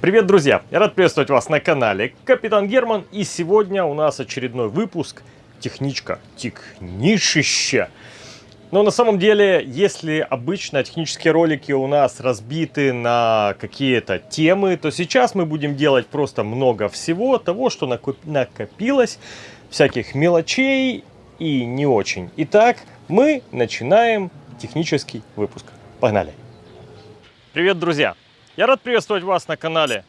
Привет, друзья! Я рад приветствовать вас на канале Капитан Герман. И сегодня у нас очередной выпуск техничка, технишище. Но на самом деле, если обычно технические ролики у нас разбиты на какие-то темы, то сейчас мы будем делать просто много всего того, что накопилось, всяких мелочей и не очень. Итак, мы начинаем технический выпуск. Погнали! Привет, друзья! Я рад приветствовать вас на канале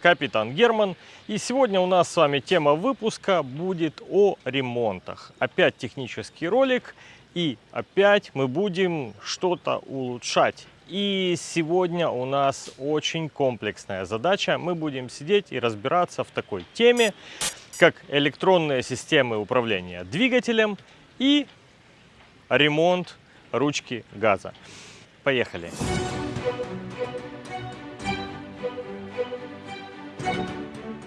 Капитан Герман. И сегодня у нас с вами тема выпуска будет о ремонтах. Опять технический ролик и опять мы будем что-то улучшать. И сегодня у нас очень комплексная задача. Мы будем сидеть и разбираться в такой теме, как электронные системы управления двигателем и ремонт ручки газа. Поехали!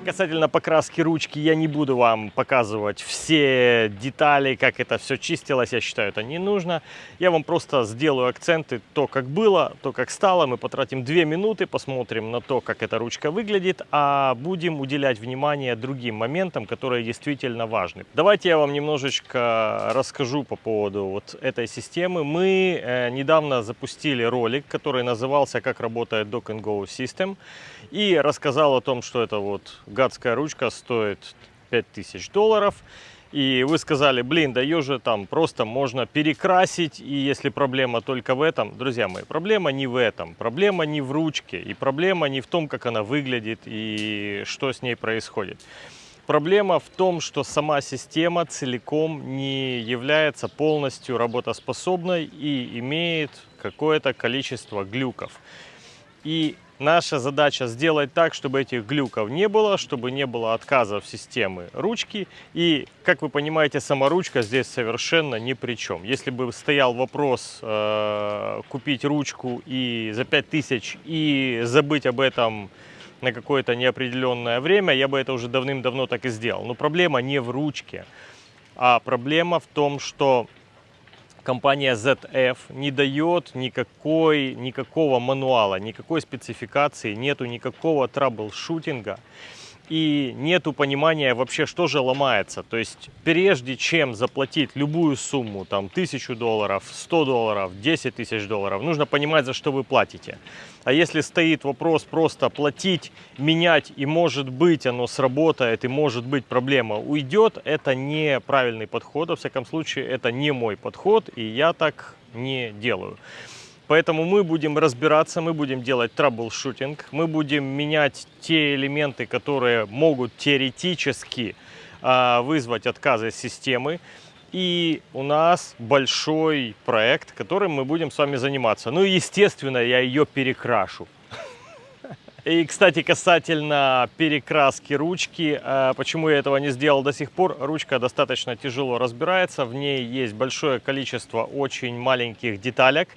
Касательно покраски ручки я не буду вам показывать все детали, как это все чистилось. Я считаю, это не нужно. Я вам просто сделаю акценты, то, как было, то, как стало. Мы потратим две минуты, посмотрим на то, как эта ручка выглядит, а будем уделять внимание другим моментам, которые действительно важны. Давайте я вам немножечко расскажу по поводу вот этой системы. Мы э, недавно запустили ролик, который назывался «Как работает Dock Go System» и рассказал о том, что это вот гадская ручка стоит 5000 долларов. И вы сказали, блин, да ее же там просто можно перекрасить, и если проблема только в этом, друзья мои, проблема не в этом, проблема не в ручке, и проблема не в том, как она выглядит и что с ней происходит. Проблема в том, что сама система целиком не является полностью работоспособной и имеет какое-то количество глюков. И Наша задача сделать так, чтобы этих глюков не было, чтобы не было отказов системы ручки. И, как вы понимаете, сама ручка здесь совершенно ни при чем. Если бы стоял вопрос э, купить ручку и за 5000 и забыть об этом на какое-то неопределенное время, я бы это уже давным-давно так и сделал. Но проблема не в ручке, а проблема в том, что компания ZF не дает никакой, никакого мануала, никакой спецификации, нету никакого траблшутинга и нету понимания вообще, что же ломается. То есть, прежде чем заплатить любую сумму, там, тысячу долларов, 100 долларов, 10 тысяч долларов, нужно понимать, за что вы платите. А если стоит вопрос просто платить, менять, и может быть оно сработает, и может быть проблема уйдет, это неправильный подход. Во всяком случае, это не мой подход, и я так не делаю. Поэтому мы будем разбираться, мы будем делать troubleshooting, мы будем менять те элементы, которые могут теоретически э, вызвать отказы системы. И у нас большой проект, которым мы будем с вами заниматься. Ну и, естественно, я ее перекрашу. И, кстати, касательно перекраски ручки, э, почему я этого не сделал до сих пор, ручка достаточно тяжело разбирается, в ней есть большое количество очень маленьких деталек.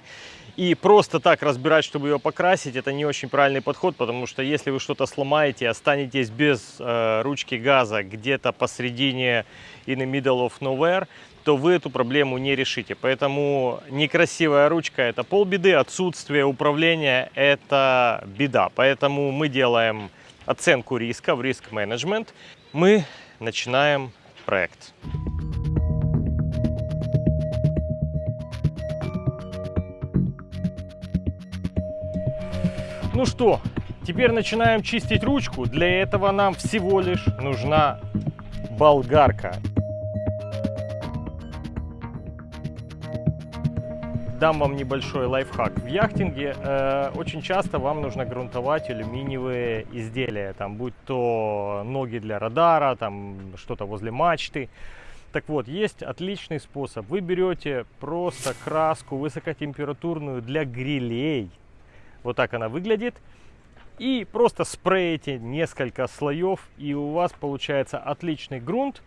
И просто так разбирать, чтобы ее покрасить, это не очень правильный подход, потому что если вы что-то сломаете, останетесь без э, ручки газа где-то посередине in the middle of nowhere, то вы эту проблему не решите. Поэтому некрасивая ручка – это полбеды, отсутствие управления – это беда. Поэтому мы делаем оценку риска в риск-менеджмент. Мы начинаем проект. Ну что, теперь начинаем чистить ручку. Для этого нам всего лишь нужна болгарка. Дам вам небольшой лайфхак. В яхтинге э, очень часто вам нужно грунтовать алюминиевые изделия, там, будь то ноги для радара, там что-то возле мачты. Так вот, есть отличный способ. Вы берете просто краску высокотемпературную для грилей, вот так она выглядит. И просто спреете несколько слоев, и у вас получается отличный грунт.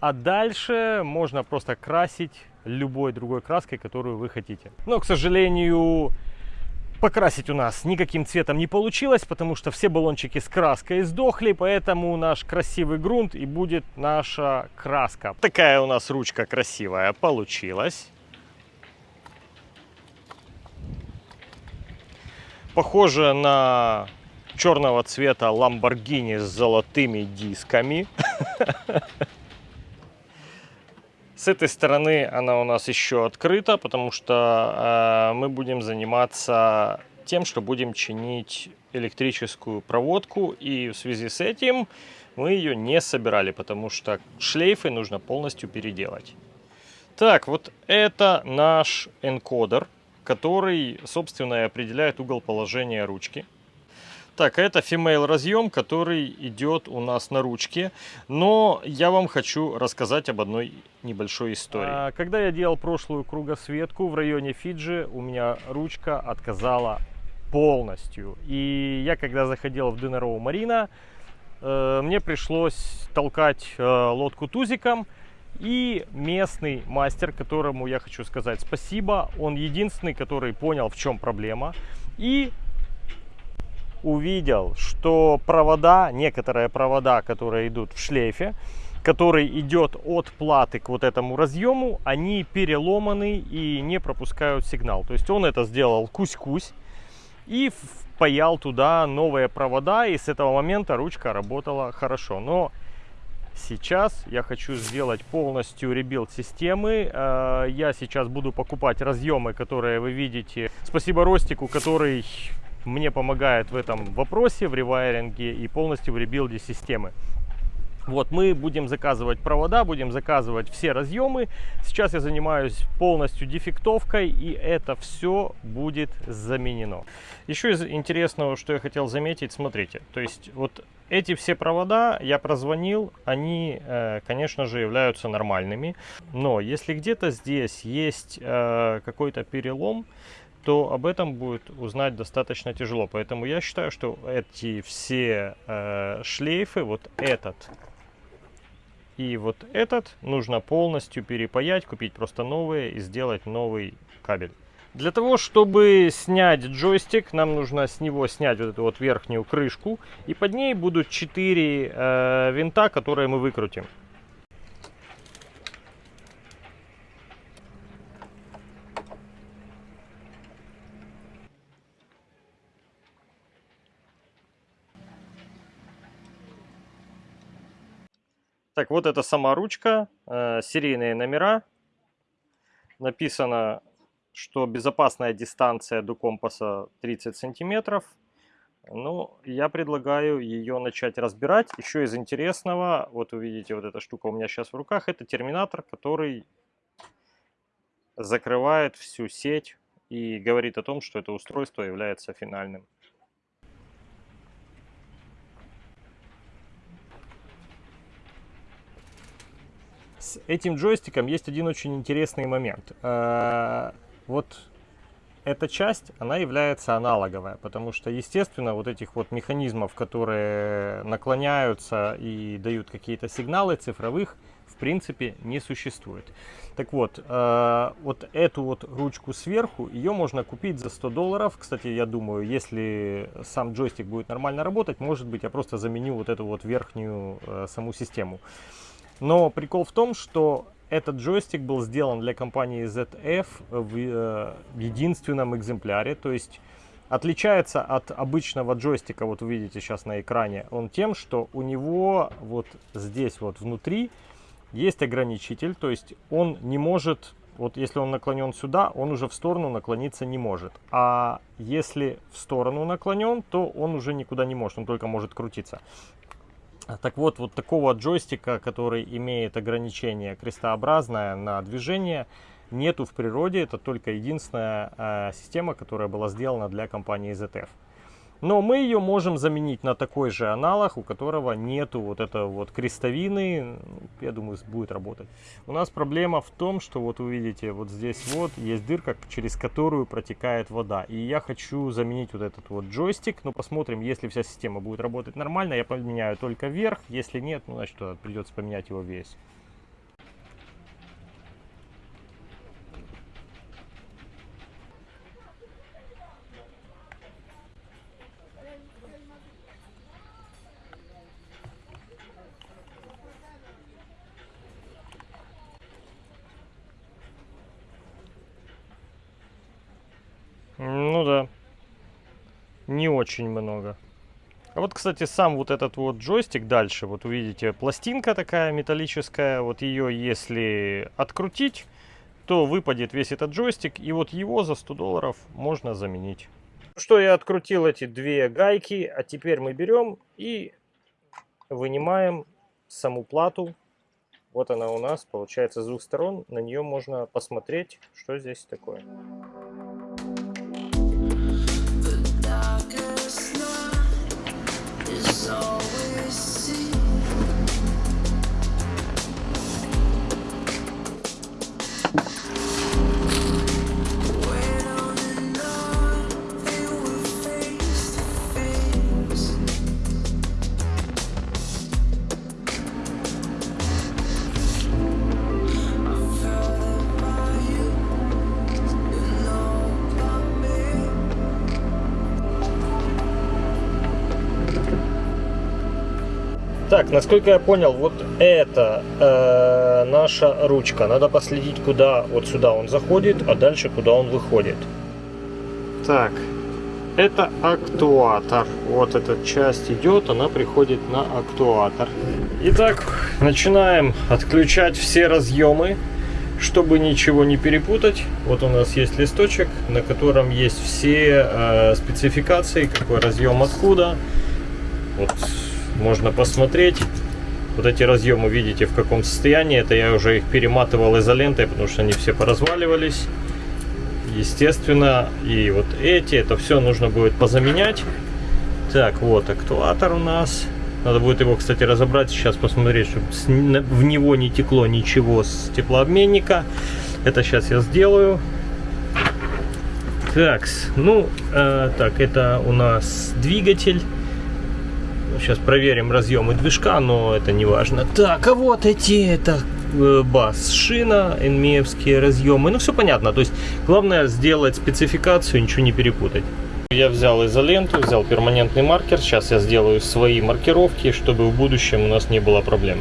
А дальше можно просто красить любой другой краской, которую вы хотите. Но, к сожалению, покрасить у нас никаким цветом не получилось, потому что все баллончики с краской сдохли, поэтому наш красивый грунт и будет наша краска. Такая у нас ручка красивая получилась. Похоже на черного цвета Lamborghini с золотыми дисками. С этой стороны она у нас еще открыта, потому что э, мы будем заниматься тем, что будем чинить электрическую проводку. И в связи с этим мы ее не собирали, потому что шлейфы нужно полностью переделать. Так, вот это наш энкодер, который, собственно, и определяет угол положения ручки. Так, это female разъем, который идет у нас на ручке. Но я вам хочу рассказать об одной небольшой истории. А, когда я делал прошлую кругосветку в районе Фиджи, у меня ручка отказала полностью. И я, когда заходил в Денероу Марина, э, мне пришлось толкать э, лодку тузиком. И местный мастер, которому я хочу сказать спасибо, он единственный, который понял, в чем проблема. И увидел, что провода, некоторые провода, которые идут в шлейфе, который идет от платы к вот этому разъему, они переломаны и не пропускают сигнал. То есть он это сделал кусь-кусь и впаял туда новые провода, и с этого момента ручка работала хорошо. Но сейчас я хочу сделать полностью rebuild системы. Э, я сейчас буду покупать разъемы, которые вы видите. Спасибо Ростику, который мне помогает в этом вопросе, в rewiring е и полностью в rebuild е системы. Вот, мы будем заказывать провода, будем заказывать все разъемы. Сейчас я занимаюсь полностью дефектовкой, и это все будет заменено. Еще из интересного, что я хотел заметить, смотрите. То есть, вот эти все провода я прозвонил, они, э, конечно же, являются нормальными. Но если где-то здесь есть э, какой-то перелом, то об этом будет узнать достаточно тяжело. Поэтому я считаю, что эти все э, шлейфы, вот этот и вот этот, нужно полностью перепаять, купить просто новые и сделать новый кабель. Для того, чтобы снять джойстик, нам нужно с него снять вот эту вот верхнюю крышку. И под ней будут 4 э, винта, которые мы выкрутим. Так, вот это сама ручка, э, серийные номера. Написано, что безопасная дистанция до компаса 30 сантиметров. Ну, я предлагаю ее начать разбирать. Еще из интересного, вот вы видите, вот эта штука у меня сейчас в руках, это терминатор, который закрывает всю сеть и говорит о том, что это устройство является финальным. С этим джойстиком есть один очень интересный момент. Э, вот эта часть, она является аналоговая, потому что, естественно, вот этих вот механизмов, которые наклоняются и дают какие-то сигналы цифровых, в принципе, не существует. Так вот, э, вот эту вот ручку сверху, ее можно купить за 100 долларов. Кстати, я думаю, если сам джойстик будет нормально работать, может быть, я просто заменю вот эту вот верхнюю э, саму систему. Но прикол в том, что этот джойстик был сделан для компании ZF в э, единственном экземпляре, то есть отличается от обычного джойстика, вот вы видите сейчас на экране, он тем, что у него вот здесь вот внутри есть ограничитель, то есть он не может, вот если он наклонен сюда, он уже в сторону наклониться не может. А если в сторону наклонен, то он уже никуда не может, он только может крутиться. Так вот, вот такого джойстика, который имеет ограничение крестообразное на движение, нету в природе. Это только единственная э, система, которая была сделана для компании ZF. Но мы ее можем заменить на такой же аналог, у которого нету вот этого вот крестовины. Я думаю, будет работать. У нас проблема в том, что вот вы видите, вот здесь вот есть дырка, через которую протекает вода. И я хочу заменить вот этот вот джойстик. Но посмотрим, если вся система будет работать нормально, я поменяю только верх. Если нет, ну значит придется поменять его весь. Ну да. Не очень много. А вот, кстати, сам вот этот вот джойстик дальше, вот увидите, пластинка такая металлическая, вот ее если открутить, то выпадет весь этот джойстик, и вот его за 100 долларов можно заменить. Что я открутил эти две гайки, а теперь мы берем и вынимаем саму плату. Вот она у нас, получается, с двух сторон. На нее можно посмотреть, что здесь такое. Так, насколько я понял, вот это э, наша ручка. Надо последить, куда вот сюда он заходит, а дальше куда он выходит. Так, это актуатор. Вот эта часть идет, она приходит на актуатор. Итак, начинаем отключать все разъемы, чтобы ничего не перепутать. Вот у нас есть листочек, на котором есть все э, спецификации, какой разъем откуда. Вот можно посмотреть. Вот эти разъемы видите в каком состоянии. Это я уже их перематывал изолентой, потому что они все поразваливались. Естественно, и вот эти, это все нужно будет позаменять. Так, вот актуатор у нас. Надо будет его, кстати, разобрать сейчас, посмотреть, чтобы в него не текло ничего с теплообменника. Это сейчас я сделаю. Так, ну, э, так, это у нас двигатель. Сейчас проверим разъемы движка, но это не важно. Так, а вот эти, это э, бас, шина, энмеевские разъемы. Ну, все понятно. То есть, главное сделать спецификацию, ничего не перепутать. Я взял изоленту, взял перманентный маркер. Сейчас я сделаю свои маркировки, чтобы в будущем у нас не было проблем.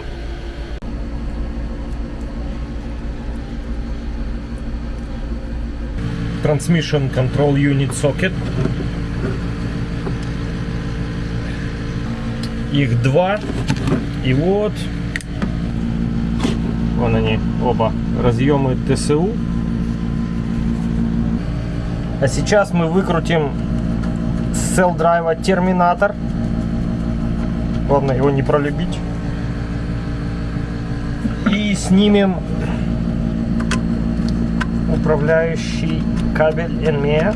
Transmission Control Unit Socket. Их два. И вот, вон они, оба разъемы ТСУ. А сейчас мы выкрутим с cell терминатор. Главное его не пролюбить. И снимем управляющий кабель NME.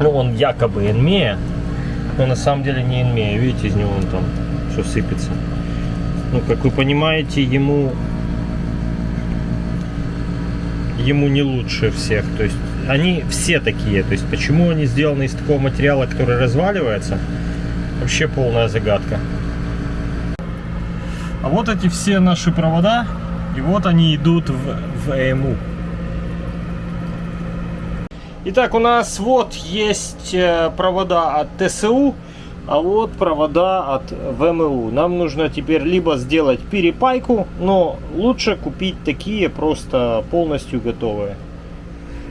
Ну, он якобы NME, но на самом деле не инмея. Видите, из него он там все сыпется. Ну, как вы понимаете, ему ему не лучше всех. То есть они все такие. То есть почему они сделаны из такого материала, который разваливается, вообще полная загадка. А вот эти все наши провода, и вот они идут в, в ЭМУ. Итак, у нас вот есть э, провода от ТСУ, а вот провода от ВМУ. Нам нужно теперь либо сделать перепайку, но лучше купить такие просто полностью готовые.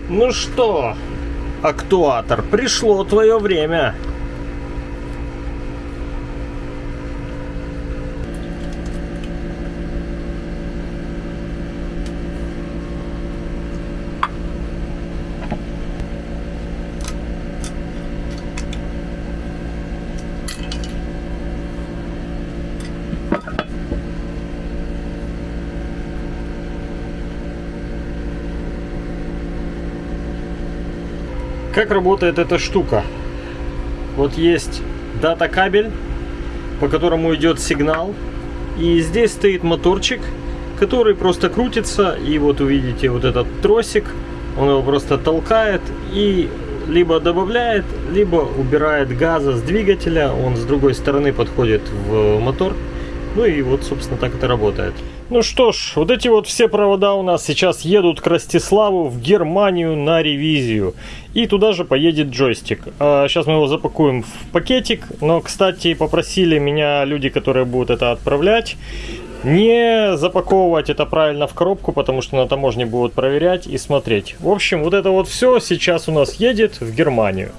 Ну что, актуатор, пришло твое время. Как работает эта штука? Вот есть дата кабель, по которому идет сигнал. И здесь стоит моторчик, который просто крутится. И вот увидите вот этот тросик. Он его просто толкает и либо добавляет, либо убирает газа с двигателя. Он с другой стороны подходит в мотор. Ну и вот, собственно, так это работает. Ну что ж, вот эти вот все провода у нас сейчас едут к Ростиславу в Германию на ревизию. И туда же поедет джойстик. Сейчас а, мы его запакуем в пакетик. Но, кстати, попросили меня люди, которые будут это отправлять, не запаковывать это правильно в коробку, потому что на таможне будут проверять и смотреть. В общем, вот это вот все сейчас у нас едет в Германию.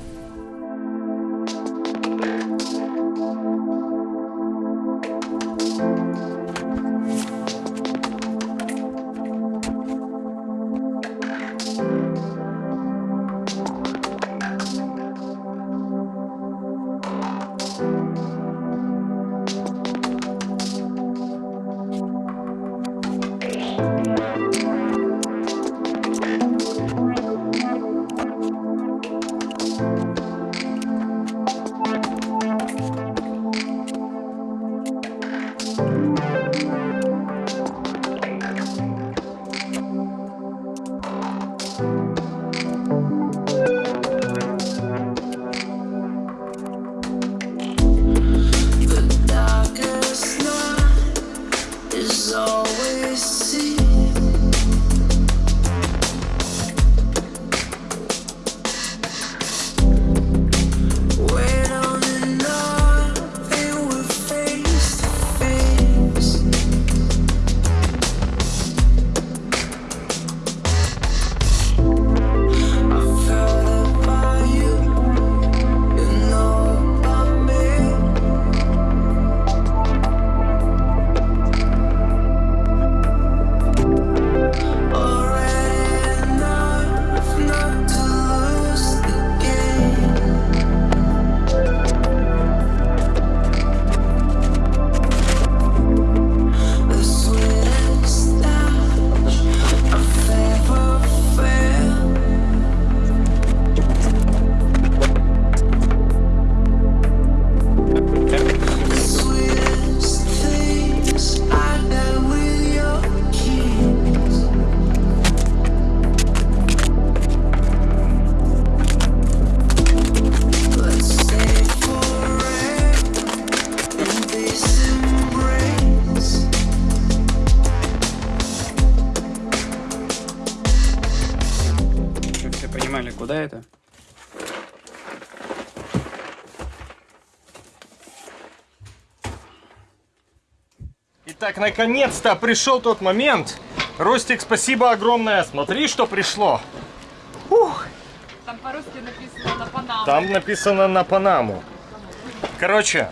Итак, наконец-то пришел тот момент. Ростик, спасибо огромное. Смотри, что пришло. Там по-русски написано на Панаму. Там написано на Панаму. Короче,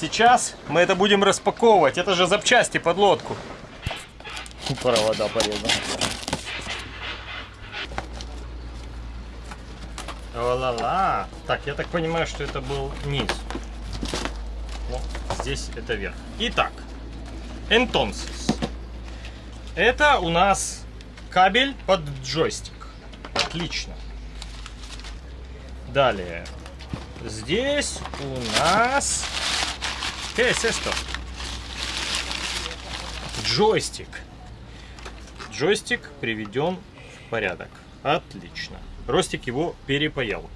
сейчас мы это будем распаковывать. Это же запчасти под лодку. Провода порезаны. Ла-ла-ла. Так, я так понимаю, что это был низ. Ну, здесь это верх. Итак, entonces. Это у нас кабель под джойстик. Отлично. Далее. Здесь у нас... ¿Qué es esto? Джойстик. Джойстик приведен в порядок. Отлично. Ростик его перепаял.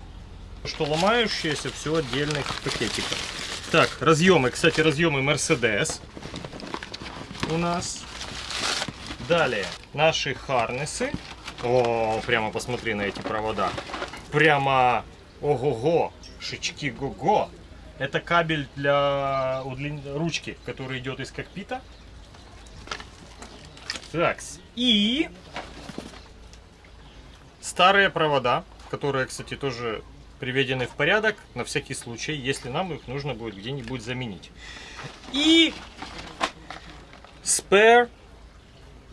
Что ломающееся все отдельных пакетиков. Так, разъемы. Кстати, разъемы Mercedes у нас. Далее наши харнесы. О, прямо посмотри на эти провода. Прямо ого-го, шички го-го. Это кабель для удлин- ручки, который идет из кокпита. Так, и старые провода, которые, кстати, тоже приведены в порядок на всякий случай, если нам их нужно будет где-нибудь заменить. И spare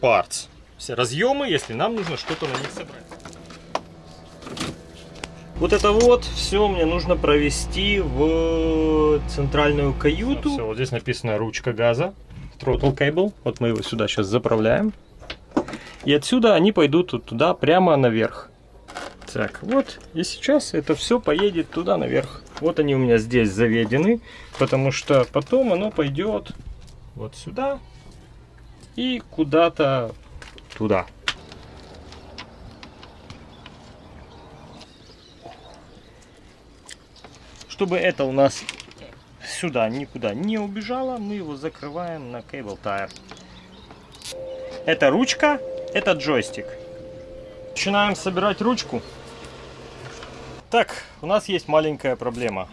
parts. Все разъемы, если нам нужно что-то на них собрать. Вот это вот все мне нужно провести в центральную каюту. Все, вот здесь написано ручка газа, throttle cable. Вот мы его сюда сейчас заправляем. И отсюда они пойдут туда прямо наверх. Так, вот, и сейчас это все поедет туда наверх. Вот они у меня здесь заведены, потому что потом оно пойдет вот сюда и куда-то туда. Чтобы это у нас сюда никуда не убежало, мы его закрываем на cable tire. Это ручка, это джойстик. Начинаем собирать ручку. Так, у нас есть маленькая проблема.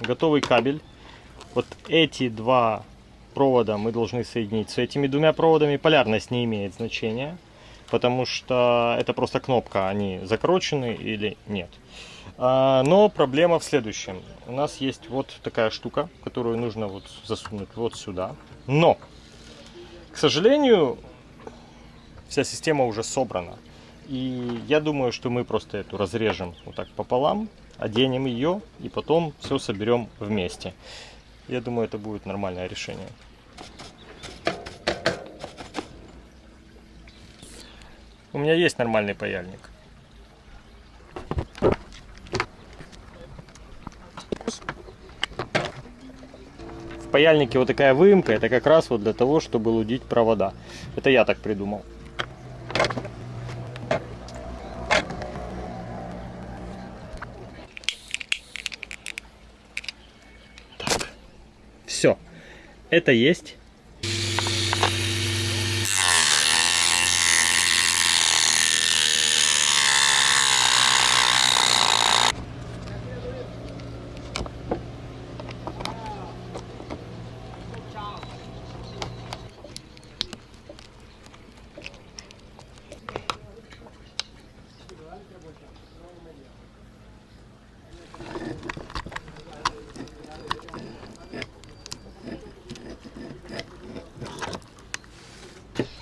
Готовый кабель. Вот эти два провода мы должны соединить с этими двумя проводами. Полярность не имеет значения, потому что это просто кнопка, они закручены или нет. А, Но проблема в следующем. У нас есть вот такая штука, которую нужно вот засунуть вот сюда. Но, к сожалению, вся система уже собрана. И я думаю, что мы просто эту разрежем вот так пополам, оденем ее и потом все соберем вместе. Я думаю, это будет нормальное решение. У меня есть нормальный паяльник. паяльнике вот такая выемка, это как раз вот для того, чтобы лудить провода. Это я так придумал. Это есть.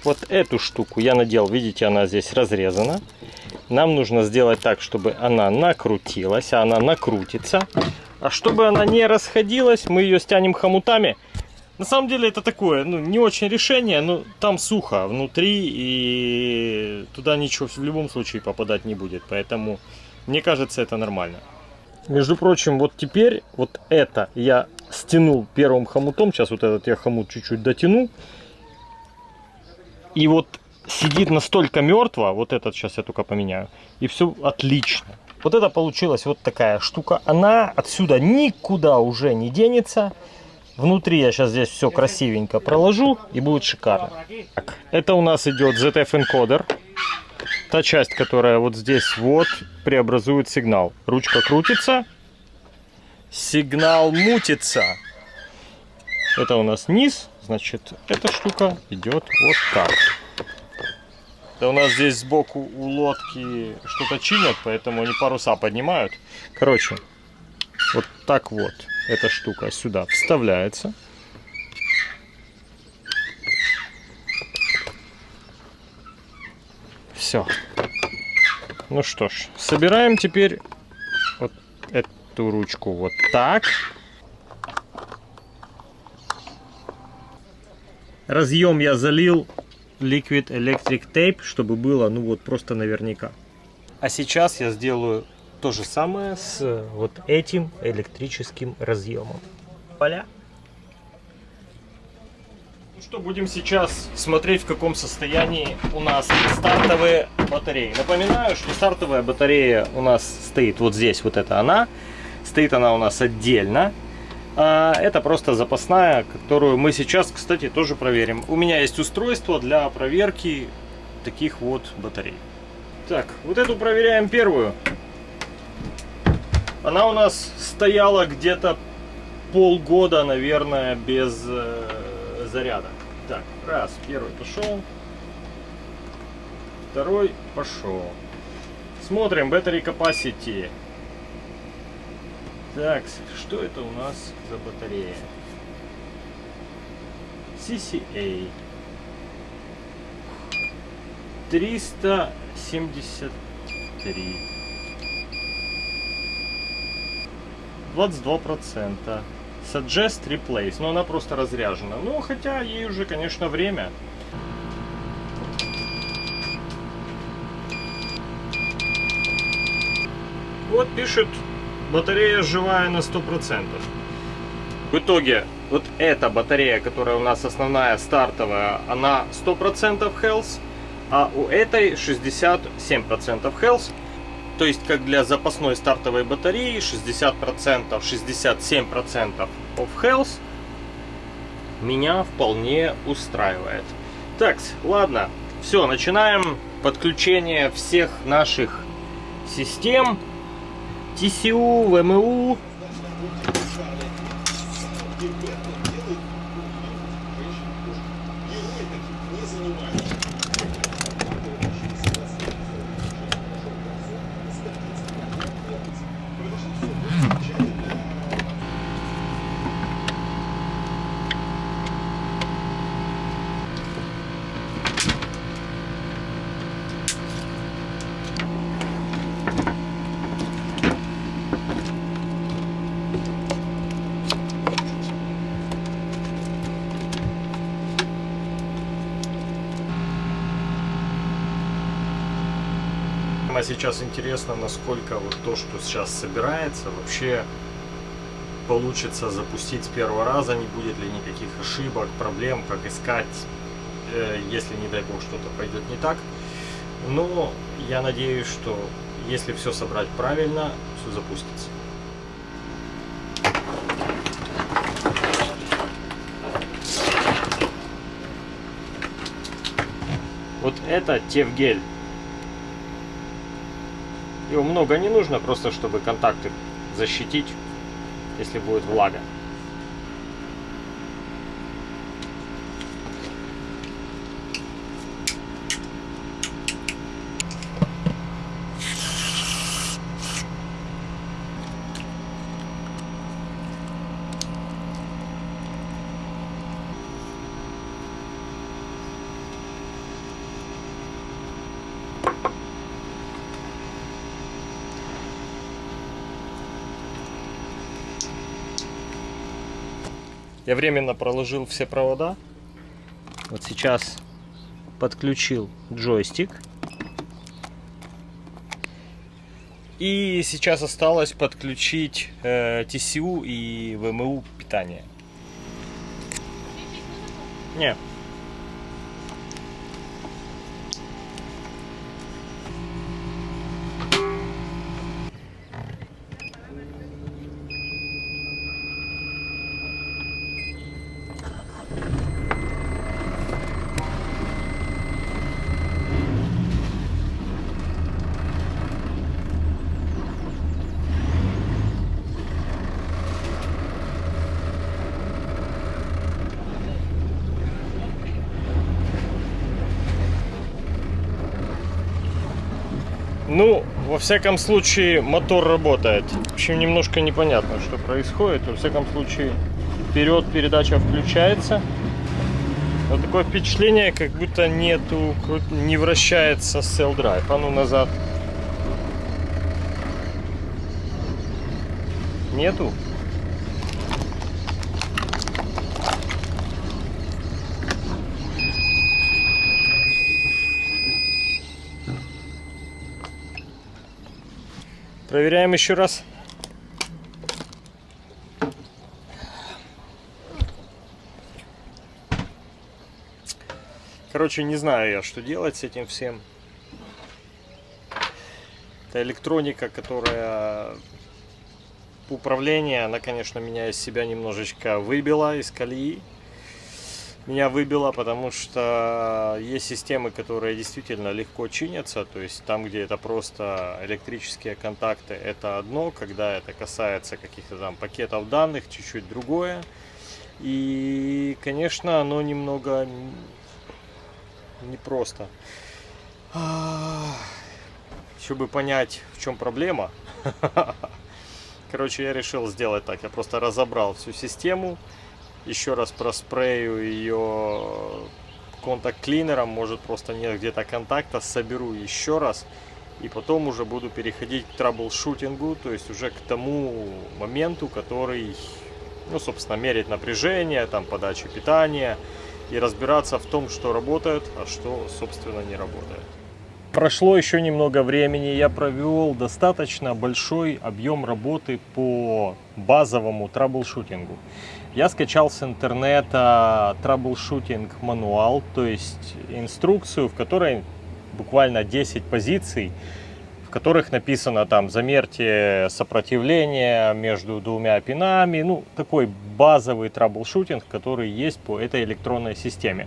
Вот эту штуку я надел, видите, она здесь разрезана. Нам нужно сделать так, чтобы она накрутилась, а она накрутится. А чтобы она не расходилась, мы ее стянем хомутами. На самом деле это такое, ну, не очень решение, но там сухо внутри, и туда ничего в любом случае попадать не будет. Поэтому, мне кажется, это нормально. Между прочим, вот теперь вот это я стянул первым хомутом. Сейчас вот этот я хомут чуть-чуть дотяну. И вот сидит настолько мертво, вот этот сейчас я только поменяю, и все отлично. Вот это получилась вот такая штука. Она отсюда никуда уже не денется. Внутри я сейчас здесь все красивенько проложу и будет шикарно. Так, это у нас идет ZF энкодер. Та часть, которая вот здесь вот преобразует сигнал. Ручка крутится, сигнал мутится. Это у нас низ, значит, эта штука идет вот так. Это у нас здесь сбоку у лодки что-то чинят, поэтому они паруса поднимают. Короче, вот так вот эта штука сюда вставляется. Все. Ну что ж, собираем теперь вот эту ручку вот так. Разъем я залил Liquid Electric Tape, чтобы было, ну вот, просто наверняка. А сейчас я сделаю то же самое с э, вот этим электрическим разъемом. Поля. Ну что, будем сейчас смотреть, в каком состоянии у нас стартовые батареи. Напоминаю, что стартовая батарея у нас стоит вот здесь, вот это она. Стоит она у нас отдельно. А это просто запасная, которую мы сейчас, кстати, тоже проверим. У меня есть устройство для проверки таких вот батарей. Так, вот эту проверяем первую. Она у нас стояла где-то полгода, наверное, без э, заряда. Так, раз, первый пошел. Второй пошел. Смотрим, battery capacity. Так, что это у нас за батарея? CCA. 373. 22 процента. Suggest replace. Но она просто разряжена. Ну, хотя ей уже, конечно, время. Вот пишет батарея живая на 100%. В итоге, вот эта батарея, которая у нас основная, стартовая, она 100% health, а у этой 67% health. То есть, как для запасной стартовой батареи, 60%, 67% of health меня вполне устраивает. Так, ладно, все, начинаем подключение всех наших систем. TCU, ВМУ. А сейчас интересно, насколько вот то, что сейчас собирается, вообще получится запустить с первого раза, не будет ли никаких ошибок, проблем, как искать, э, если, не дай бог, что-то пойдет не так. Но я надеюсь, что если все собрать правильно, все запустится. Вот это тефгель. Его много не нужно, просто чтобы контакты защитить, если будет влага. Я временно проложил все провода. Вот сейчас подключил джойстик. И сейчас осталось подключить э, TCU и VMU питание. Не. Ну, во всяком случае, мотор работает. В общем, немножко непонятно, что происходит. Во всяком случае, вперед передача включается. Вот такое впечатление, как будто нету, не вращается Cell Drive. А ну назад. Нету? Проверяем еще раз. Короче, не знаю я, что делать с этим всем. Это электроника, которая управление, она, конечно, меня из себя немножечко выбила из колеи. Меня выбило, потому что есть системы, которые действительно легко чинятся. То есть там, где это просто электрические контакты, это одно. Когда это касается каких-то там пакетов данных, чуть-чуть другое. И, конечно, оно немного непросто. Чтобы понять, в чем проблема, короче, я решил сделать так. Я просто разобрал всю систему, еще раз проспрею ее контакт-клинером, может просто нет где-то контакта, соберу еще раз. И потом уже буду переходить к траблшутингу, то есть уже к тому моменту, который, ну, собственно, мерить напряжение, там, подачу питания и разбираться в том, что работает, а что, собственно, не работает. Прошло еще немного времени, я провел достаточно большой объем работы по базовому troubleshooting у. Я скачал с интернета troubleshooting manual, то есть инструкцию, в которой буквально 10 позиций, в которых написано там замерьте сопротивление между двумя пинами, ну такой базовый troubleshooting, который есть по этой электронной системе.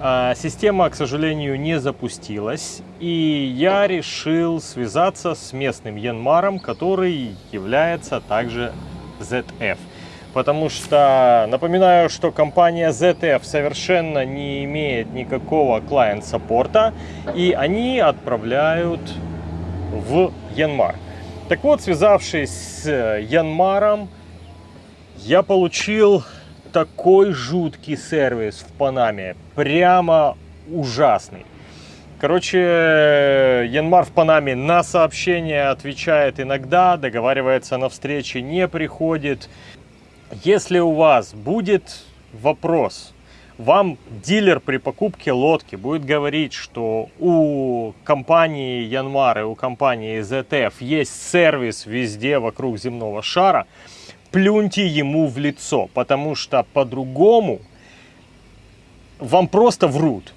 А, Система, к сожалению, не запустилась, и я решил связаться с местным Yanmar ом, который является также ZF. Потому что напоминаю, что компания ZF совершенно не имеет никакого client support а, и они отправляют в Янмар. Так вот, связавшись с Янмаром, я получил такой жуткий сервис в Панаме. Прямо ужасный. Короче, Янмар в Панаме на сообщения отвечает иногда, договаривается на встречи, не приходит. Если у вас будет вопрос, вам дилер при покупке лодки будет говорить, что у компании Янмар и у компании ZF есть сервис везде вокруг земного шара, плюньте ему в лицо, потому что по-другому вам просто врут.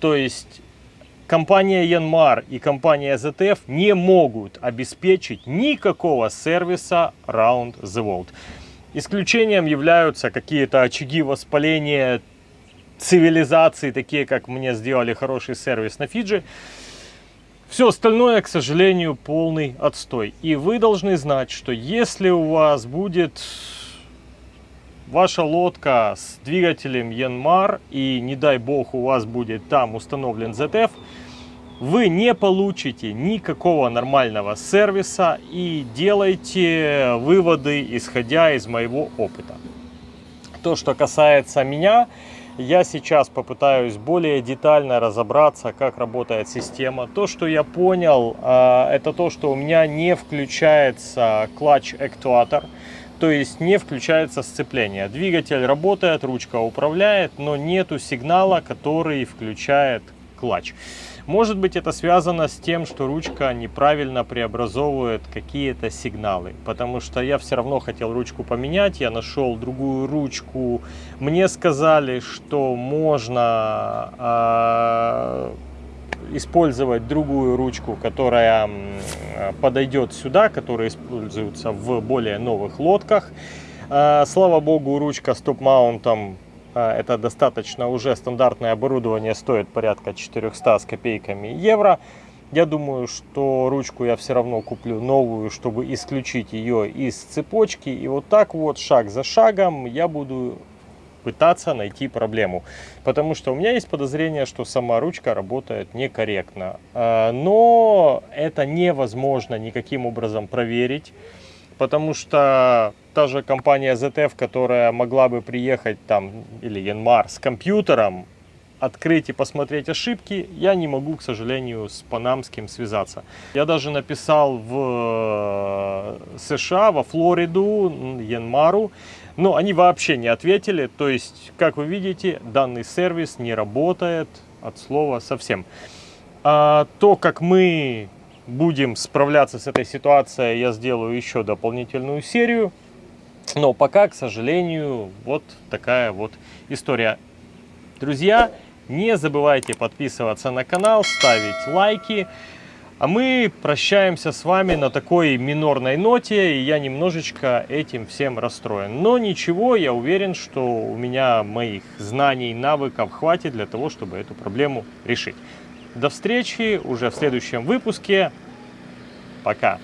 То есть компания Янмар и компания ZTF не могут обеспечить никакого сервиса Round the World. Исключением являются какие-то очаги воспаления цивилизации, такие как мне сделали хороший сервис на Фиджи. Все остальное, к сожалению, полный отстой. И вы должны знать, что если у вас будет ваша лодка с двигателем Янмар и не дай бог у вас будет там установлен ZF, вы не получите никакого нормального сервиса и делайте выводы, исходя из моего опыта. То, что касается меня, я сейчас попытаюсь более детально разобраться, как работает система. То, что я понял, а, это то, что у меня не включается clutch actuator, то есть не включается сцепление. Двигатель работает, ручка управляет, но нету сигнала, который включает clutch. Может быть это связано с тем, что ручка неправильно преобразовывает какие-то сигналы. Потому что я все равно хотел ручку поменять, я нашел другую ручку. Мне сказали, что можно э, использовать другую ручку, которая подойдет сюда, которая используется в более новых лодках. Э, слава богу, ручка с топ-маунтом это достаточно уже стандартное оборудование, стоит порядка 400 с копейками евро. Я думаю, что ручку я все равно куплю новую, чтобы исключить ее из цепочки. И вот так вот, шаг за шагом, я буду пытаться найти проблему. Потому что у меня есть подозрение, что сама ручка работает некорректно. А, но это невозможно никаким образом проверить. Потому что та же компания ZF, которая могла бы приехать там, или Янмар, с компьютером, открыть и посмотреть ошибки, я не могу, к сожалению, с Панамским связаться. Я даже написал в э, США, во Флориду, Янмару, но они вообще не ответили. То есть, как вы видите, данный сервис не работает от слова совсем. А то, как мы будем справляться с этой ситуацией, я сделаю еще дополнительную серию. Но пока, к сожалению, вот такая вот история. Друзья, не забывайте подписываться на канал, ставить лайки. А мы прощаемся с вами на такой минорной ноте, и я немножечко этим всем расстроен. Но ничего, я уверен, что у меня моих знаний, навыков хватит для того, чтобы эту проблему решить. До встречи уже в следующем выпуске. Пока.